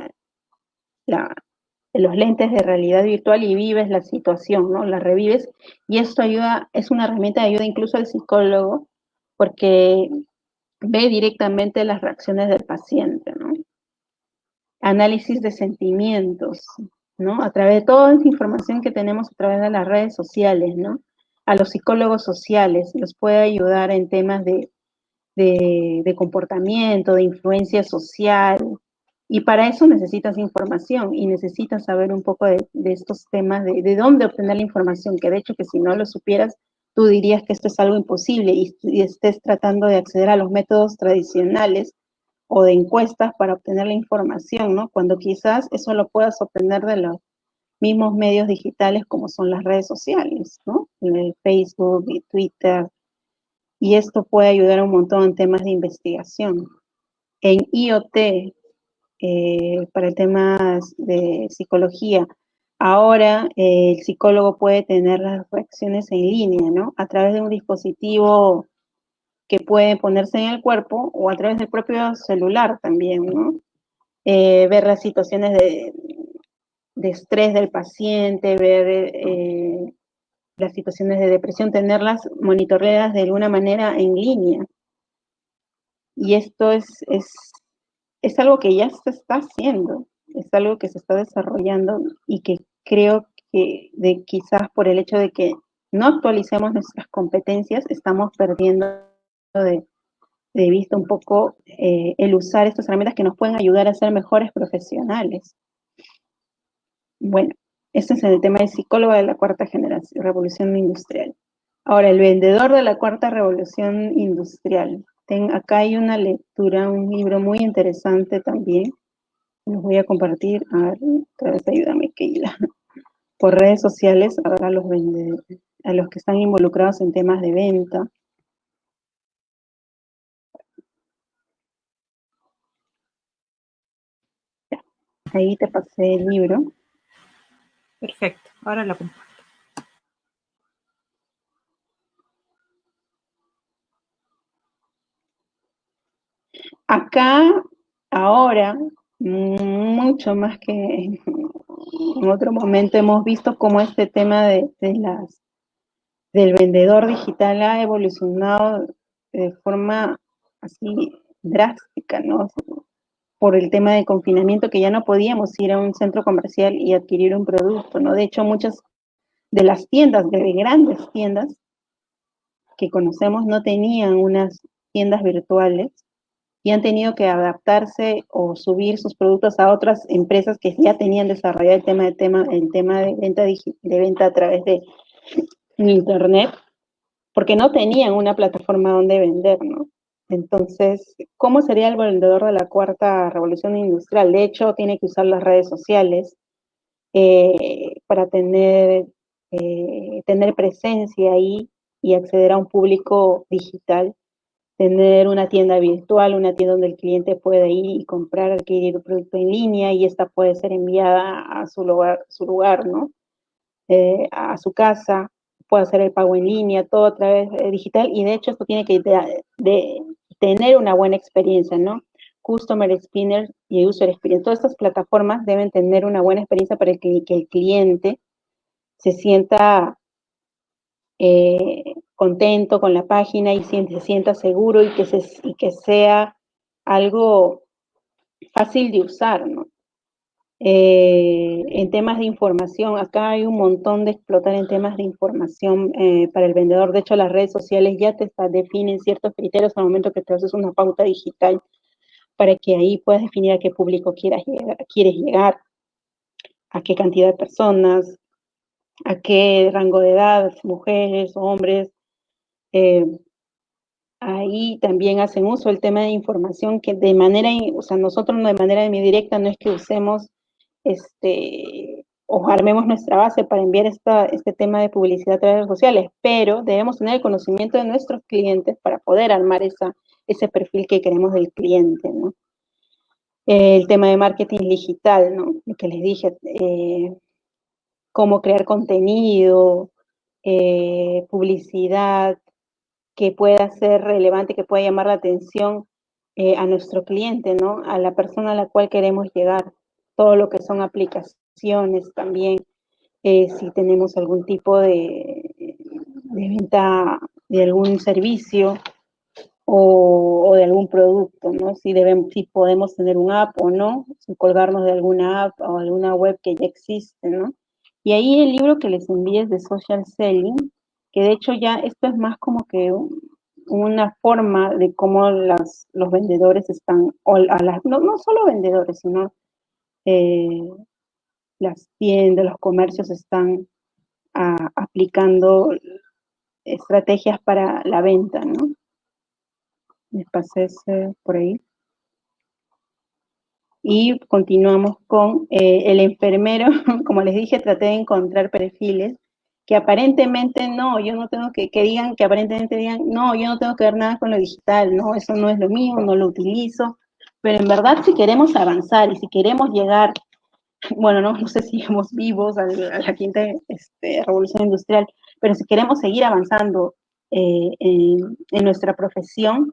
los lentes de realidad virtual y vives la situación, ¿no? La revives y esto ayuda, es una herramienta de ayuda incluso al psicólogo porque ve directamente las reacciones del paciente, ¿no? Análisis de sentimientos, ¿no? A través de toda esa información que tenemos a través de las redes sociales. A los psicólogos sociales los puede ayudar en temas de, comportamiento, de influencia social, y para eso necesitas información y necesitas saber un poco de, estos temas, de, dónde obtener la información, que de hecho que si no lo supieras, tú dirías que esto es algo imposible y estés tratando de acceder a los métodos tradicionales o de encuestas para obtener la información, ¿no? Cuando quizás eso lo puedas obtener de los mismos medios digitales como son las redes sociales, ¿no? El Facebook y Twitter. Y esto puede ayudar un montón en temas de investigación. En IoT, eh, para temas de psicología, ahora eh, el psicólogo puede tener las reacciones en línea, ¿no? A través de un dispositivo que puede ponerse en el cuerpo o a través del propio celular también, ¿no? Eh, ver las situaciones de, de estrés del paciente, ver eh, las situaciones de depresión, tenerlas monitoreadas de alguna manera en línea. Y esto es, es, es algo que ya se está haciendo, es algo que se está desarrollando y que creo que de quizás por el hecho de que no actualicemos nuestras competencias, estamos perdiendo de, vista un poco eh, el usar estas herramientas que nos pueden ayudar a ser mejores profesionales. Bueno, este es el tema de psicólogo de la cuarta generación, revolución industrial. Ahora, el vendedor de la cuarta revolución industrial. acá hay una lectura, un libro muy interesante también. Los voy a compartir. A ver, otra vez ayúdame, Keila. Por redes sociales, a los a los que están involucrados en temas de venta. Ahí te pasé el libro. Perfecto, ahora lo comparto. Acá, ahora, mucho más que en otro momento hemos visto cómo este tema de, las del vendedor digital ha evolucionado de forma así drástica, ¿no? Por el tema de confinamiento que ya no podíamos ir a un centro comercial y adquirir un producto, ¿no? De hecho, muchas de las tiendas, de grandes tiendas que conocemos, no tenían unas tiendas virtuales y han tenido que adaptarse o subir sus productos a otras empresas que ya tenían desarrollado el tema de, tema, el tema de, venta, de venta a través de internet, porque no tenían una plataforma donde vender, ¿no? Entonces, ¿cómo sería el vendedor de la cuarta revolución industrial? De hecho, tiene que usar las redes sociales eh, para tener, eh, tener presencia ahí y acceder a un público digital, tener una tienda virtual, una tienda donde el cliente puede ir y comprar, adquirir un producto en línea y esta puede ser enviada a su lugar, su lugar ¿no? Eh, a su casa, puede hacer el pago en línea, todo a través digital y de hecho esto tiene que de, tener una buena experiencia, ¿no? Customer Experience y User Experience. Todas estas plataformas deben tener una buena experiencia para que, el cliente se sienta eh, contento con la página y se, sienta seguro y que, se, y que sea algo fácil de usar, ¿no? Eh, en temas de información, acá hay un montón de explotar en temas de información eh, para el vendedor. De hecho, las redes sociales ya te definen ciertos criterios al momento que te haces una pauta digital para que ahí puedas definir a qué público quieras llegar, quieres llegar, a qué cantidad de personas, a qué rango de edad, mujeres, hombres. Eh, ahí también hacen uso el tema de información que de manera, o sea, nosotros no de manera directa no es que usemos este, o armemos nuestra base para enviar esta, este tema de publicidad a través de redes sociales, pero debemos tener el conocimiento de nuestros clientes para poder armar esa, ese perfil que queremos del cliente, ¿no? El tema de marketing digital, ¿no? Lo que les dije, eh, cómo crear contenido, eh, publicidad que pueda ser relevante, que pueda llamar la atención eh, a nuestro cliente, ¿no? A la persona a la cual queremos llegar todo lo que son aplicaciones también, eh, si tenemos algún tipo de, venta de algún servicio o, de algún producto, ¿no? Si, debemos, si podemos tener un app o no, colgarnos de alguna app o alguna web que ya existe, ¿no? Y ahí el libro que les envíe es de Social Selling, que de hecho ya esto es más como que una forma de cómo las, los vendedores están, o a las, no, no solo vendedores, sino eh, las tiendas, los comercios están ah, aplicando estrategias para la venta, ¿no? Les pasé ese por ahí. Y continuamos con eh, el enfermero, <laughs> como les dije, traté de encontrar perfiles que aparentemente no, yo no tengo que, que digan, que aparentemente digan, no, yo no tengo que ver nada con lo digital, no, eso no es lo mío, no lo utilizo, pero en verdad si queremos avanzar y si queremos llegar, bueno, no, no sé si somos vivos a, la quinta este, revolución industrial, pero si queremos seguir avanzando eh, en, nuestra profesión,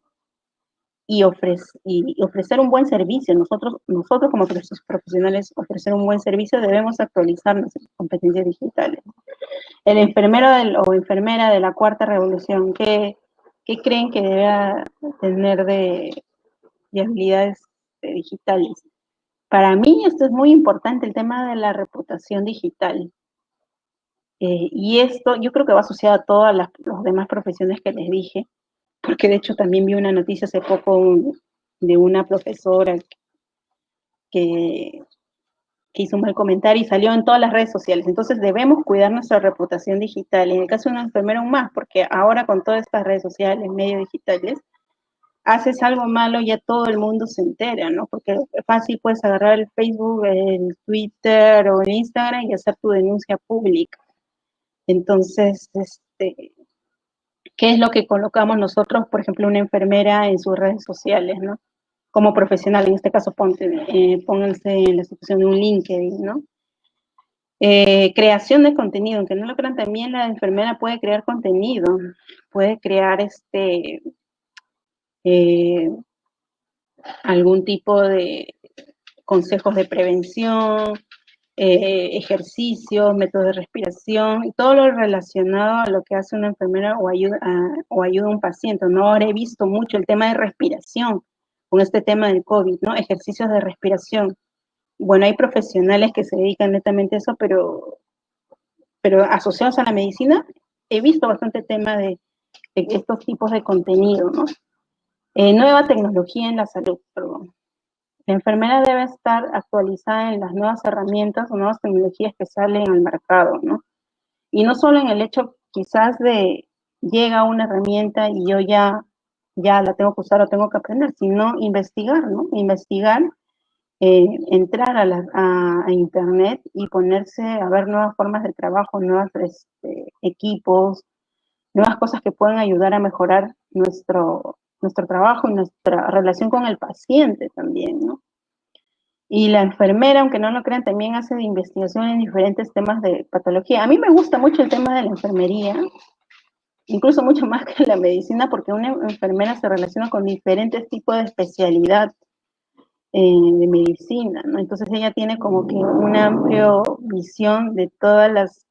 y, y, ofrecer un buen servicio. Nosotros, nosotros como profesionales ofrecer un buen servicio debemos actualizar nuestras competencias digitales. El enfermero o enfermera de la cuarta revolución, ¿qué, qué creen que debe tener de, habilidades digitales? Para mí esto es muy importante, el tema de la reputación digital. Eh, y esto yo creo que va asociado a todas las demás profesiones que les dije, porque de hecho también vi una noticia hace poco de una profesora que, hizo un mal comentario y salió en todas las redes sociales. Entonces debemos cuidar nuestra reputación digital. En el caso de una enfermera aún más, porque ahora con todas estas redes sociales, medios digitales, haces algo malo ya todo el mundo se entera, ¿no? Porque fácil puedes agarrar el Facebook, el Twitter o el Instagram y hacer tu denuncia pública. Entonces, este, qué es lo que colocamos nosotros, por ejemplo, una enfermera en sus redes sociales, ¿no? Como profesional, en este caso, ponte, eh, pónganse en la situación de un LinkedIn, ¿no? Eh, creación de contenido, aunque no lo crean, también la enfermera puede crear contenido, puede crear este eh, algún tipo de consejos de prevención, eh, ejercicios, métodos de respiración, todo lo relacionado a lo que hace una enfermera o ayuda, a, o ayuda un paciente. No ahora he visto mucho el tema de respiración con este tema del COVID, ¿no? Ejercicios de respiración. Bueno, hay profesionales que se dedican netamente a eso, pero, pero asociados a la medicina, he visto bastante tema de, estos tipos de contenido, ¿no? Eh, nueva tecnología en la salud, perdón. La enfermera debe estar actualizada en las nuevas herramientas o nuevas tecnologías que salen al mercado, ¿no? Y no solo en el hecho quizás de llega una herramienta y yo ya, ya la tengo que usar o tengo que aprender, sino investigar, ¿no? Investigar, eh, entrar a, la, a, internet y ponerse a ver nuevas formas de trabajo, nuevos este, equipos, nuevas cosas que pueden ayudar a mejorar nuestro, nuestro trabajo y nuestra relación con el paciente también, ¿no? Y la enfermera, aunque no lo crean, también hace investigación en diferentes temas de patología. A mí me gusta mucho el tema de la enfermería, incluso mucho más que la medicina, porque una enfermera se relaciona con diferentes tipos de especialidad eh, de medicina, ¿no? Entonces ella tiene como que una amplia visión de todas las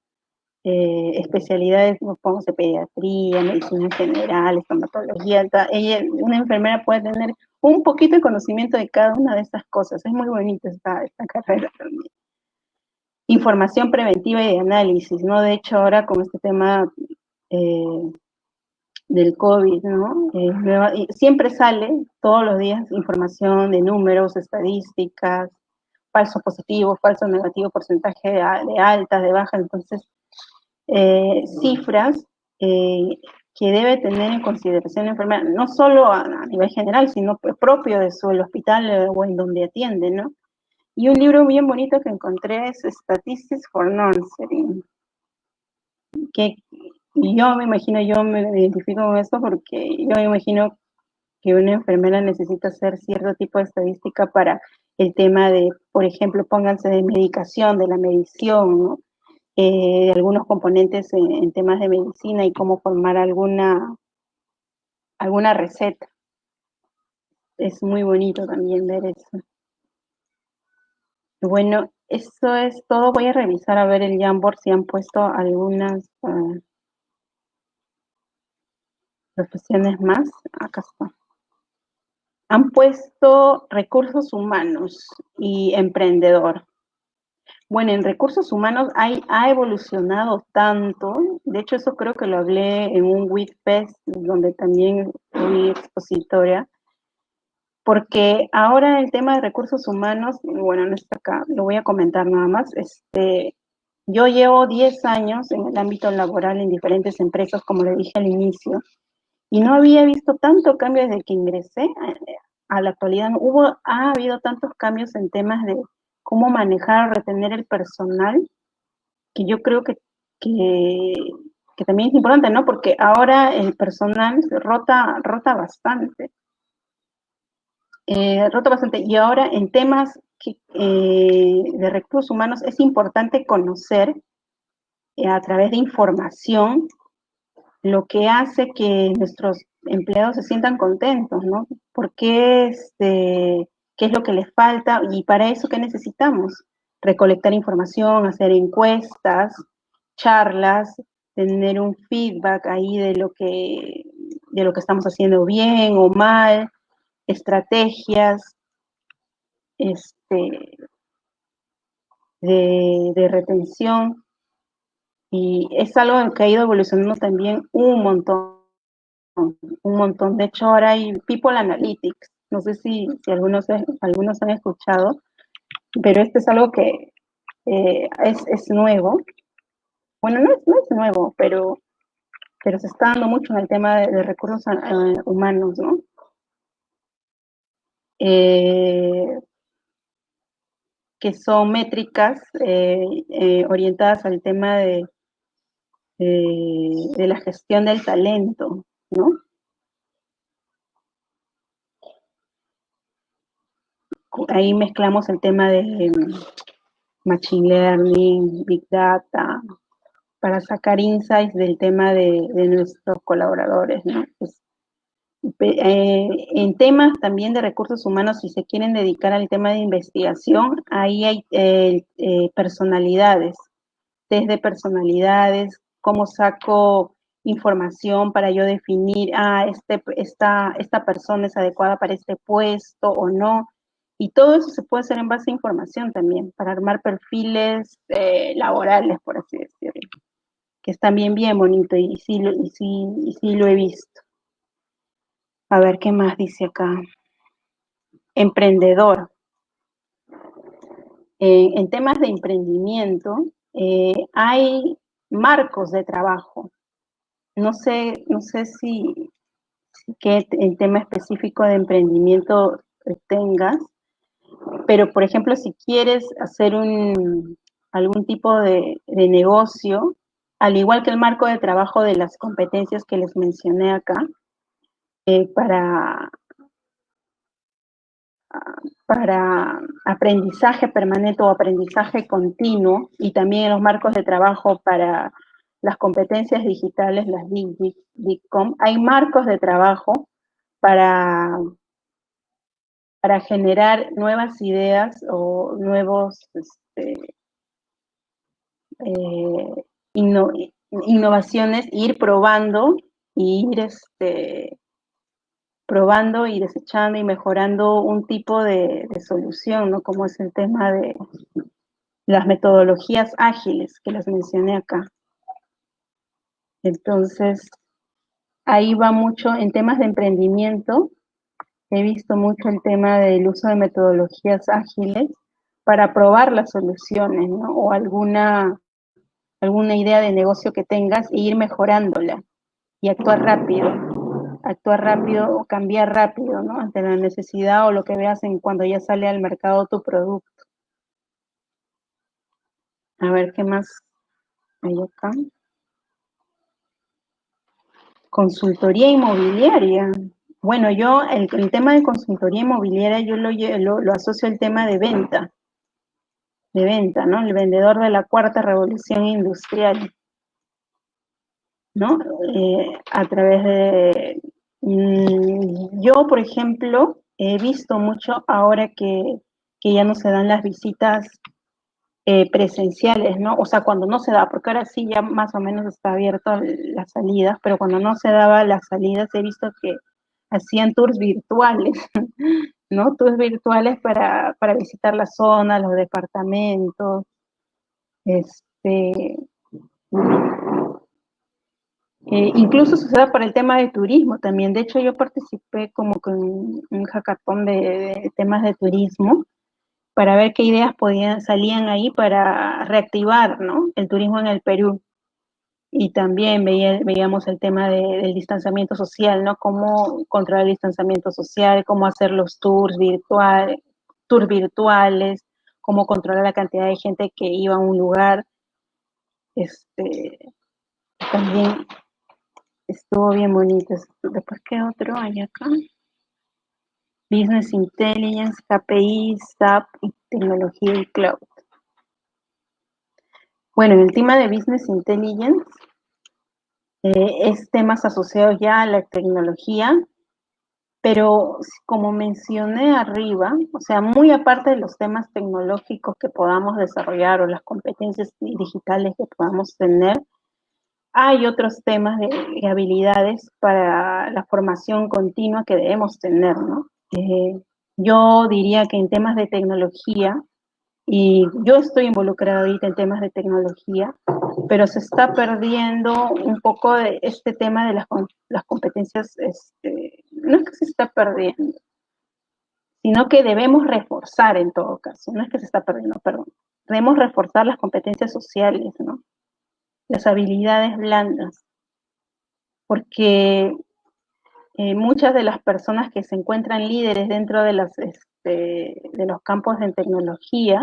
eh, especialidades, de pediatría, medicina general, estomatología, ella, una enfermera puede tener un poquito de conocimiento de cada una de estas cosas. Es muy bonita esta, esta carrera también. Información preventiva y de análisis, ¿no? De hecho, ahora con este tema eh, del COVID, ¿no? Eh, siempre sale todos los días información de números, estadísticas, falso positivo, falso negativo, porcentaje de, de altas, de bajas, entonces eh, cifras eh, que debe tener en consideración la enfermera, no solo a, nivel general, sino propio de su hospital eh, o en donde atiende, ¿no? Y un libro bien bonito que encontré es Statistics for Nursery, que yo me imagino, yo me identifico con esto porque yo me imagino que una enfermera necesita hacer cierto tipo de estadística para el tema de, por ejemplo, pónganse de medicación, de la medición, ¿no? Eh, algunos componentes en, temas de medicina y cómo formar alguna, alguna receta. Es muy bonito también ver eso. Bueno, eso es todo. Voy a revisar a ver el Jamboard si han puesto algunas uh, profesiones más. Acá está. Han puesto recursos humanos y emprendedor. Bueno, en recursos humanos ha evolucionado tanto, de hecho eso creo que lo hablé en un WITFest, donde también fui expositora, porque ahora el tema de recursos humanos, bueno, no está acá, lo voy a comentar nada más, este, yo llevo 10 años en el ámbito laboral en diferentes empresas, como le dije al inicio, y no había visto tanto cambio desde que ingresé a, la actualidad. Hubo, ha habido tantos cambios en temas de cómo manejar, o retener el personal, que yo creo que, que, también es importante, ¿no? Porque ahora el personal rota, rota bastante. Eh, rota bastante. Y ahora en temas eh, de recursos humanos es importante conocer eh, a través de información lo que hace que nuestros empleados se sientan contentos, ¿no? ¿Por qué, este, qué es lo que les falta? Y para eso, ¿qué necesitamos? Recolectar información, hacer encuestas, charlas, tener un feedback ahí de lo que, de lo que estamos haciendo bien o mal, estrategias, este, de, retención. Y es algo que ha ido evolucionando también un montón, un montón. De hecho, ahora hay People Analytics. No sé si, algunos, algunos han escuchado, pero este es algo que eh, es, nuevo. Bueno, no es, no es nuevo, pero, pero se está dando mucho en el tema de, recursos eh, humanos, ¿no? Eh, que son métricas eh, orientadas al tema de, de la gestión del talento, ¿no? Ahí mezclamos el tema de mm, Machine Learning, Big Data, para sacar insights del tema de, nuestros colaboradores, ¿no? Pues, eh, en temas también de recursos humanos, si se quieren dedicar al tema de investigación, ahí hay eh, eh, personalidades, desde personalidades, cómo saco información para yo definir, ah, este, esta, esta persona es adecuada para este puesto o no. Y todo eso se puede hacer en base a información también, para armar perfiles laborales, por así decirlo, que están bien, bien bonito y sí, y sí, sí lo he visto. A ver qué más dice acá. Emprendedor. en temas de emprendimiento, eh, hay marcos de trabajo. No sé, no sé si, qué el tema específico de emprendimiento tengas, pero por ejemplo, si quieres hacer un, algún tipo de, negocio, al igual que el marco de trabajo de las competencias que les mencioné acá, eh, para, para aprendizaje permanente o aprendizaje continuo y también los marcos de trabajo para las competencias digitales, las DICOM, hay marcos de trabajo para, para generar nuevas ideas o nuevos este, eh, innovaciones, ir probando y ir este, probando y desechando y mejorando un tipo de, solución, ¿no? Como es el tema de las metodologías ágiles que las mencioné acá. Entonces, ahí va mucho en temas de emprendimiento. He visto mucho el tema del uso de metodologías ágiles para probar las soluciones, ¿no? O alguna, alguna idea de negocio que tengas e ir mejorándola y actuar rápido actuar rápido o cambiar rápido, ¿no? Ante la necesidad o lo que veas en cuando ya sale al mercado tu producto. A ver, ¿qué más hay acá? Consultoría inmobiliaria. Bueno, yo, el, tema de consultoría inmobiliaria, yo lo, lo, asocio al tema de venta. De venta, ¿no? El vendedor de la cuarta revolución industrial. ¿no? Eh, a través de... Mm, yo, por ejemplo, he visto mucho ahora que, ya no se dan las visitas eh, presenciales, ¿no? O sea, cuando no se da, porque ahora sí ya más o menos está abierto las salidas, pero cuando no se daba las salidas he visto que hacían tours virtuales, <laughs> ¿no? Tours virtuales para, para visitar la zona, los departamentos, este, eh, incluso sucede para el tema de turismo también. De hecho, yo participé como con un hackathon de, temas de turismo para ver qué ideas podían, salían ahí para reactivar ¿no? el turismo en el Perú. Y también veíamos el tema del distanciamiento social, ¿no? Cómo controlar el distanciamiento social, cómo hacer los tours virtuales, tours virtuales, cómo controlar la cantidad de gente que iba a un lugar. Este, también estuvo bien bonito. Después, ¿qué otro hay acá? Business Intelligence, KPI, SAP y tecnología y cloud. Bueno, en el tema de Business Intelligence eh, es temas asociados ya a la tecnología, pero como mencioné arriba, o sea, muy aparte de los temas tecnológicos que podamos desarrollar o las competencias digitales que podamos tener, hay otros temas de habilidades para la formación continua que debemos tener, ¿no? Eh, yo diría que en temas de tecnología, y yo estoy involucrada ahorita en temas de tecnología, pero se está perdiendo un poco de este tema de las, las competencias, este, no es que se está perdiendo, sino que debemos reforzar en todo caso, no es que se está perdiendo, perdón, debemos reforzar las competencias sociales, ¿no? Las habilidades blandas, porque eh, muchas de las personas que se encuentran líderes dentro de, las, este, de los campos de tecnología,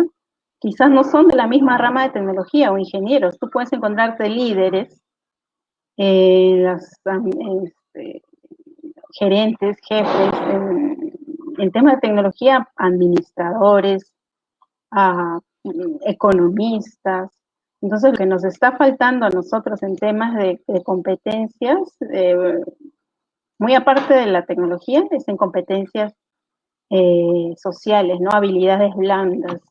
quizás no son de la misma rama de tecnología o ingenieros. Tú puedes encontrarte líderes, eh, este, gerentes, jefes, en, temas de tecnología, administradores, ah, economistas. Entonces, lo que nos está faltando a nosotros en temas de, competencias, eh, muy aparte de la tecnología, es en competencias eh, sociales, ¿no? Habilidades blandas.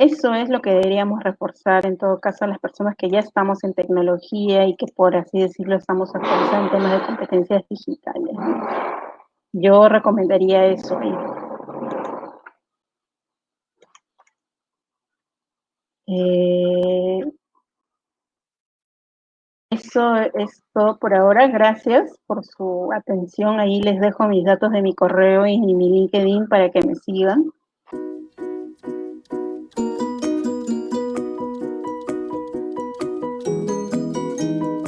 Eso es lo que deberíamos reforzar en todo caso a las personas que ya estamos en tecnología y que por así decirlo estamos actualizando en temas de competencias digitales. Yo recomendaría eso. Eh, eso es todo por ahora. Gracias por su atención. Ahí les dejo mis datos de mi correo y mi LinkedIn para que me sigan.